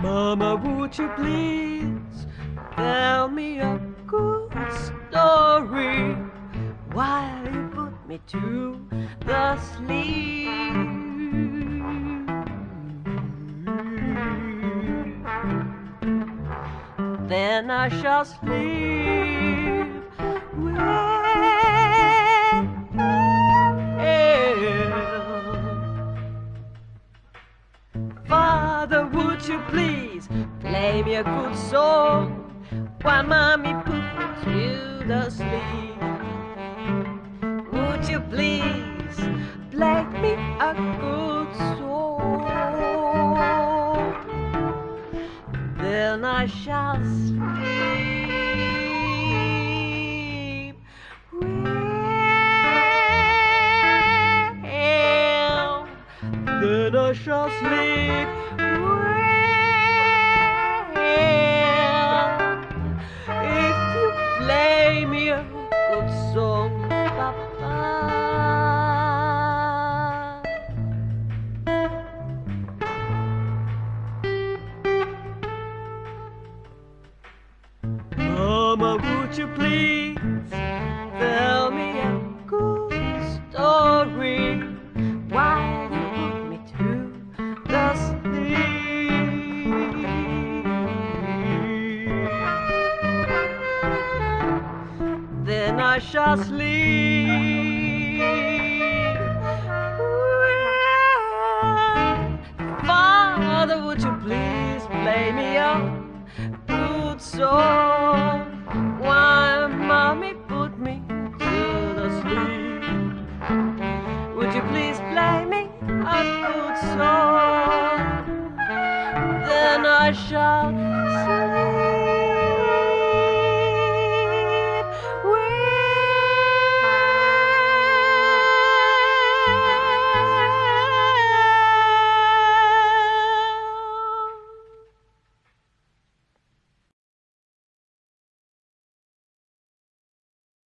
Mama, would you please tell me a good story while you put me to the sleep? Then I shall sleep play me a good song while mommy put you to sleep? Would you please play me a good song? Then I shall sleep well. Then I shall sleep well. Mama, would you please Then I shall sleep. Father, would you please play me a good song while mommy put me to the sleep. Would you please play me a good song? Then I shall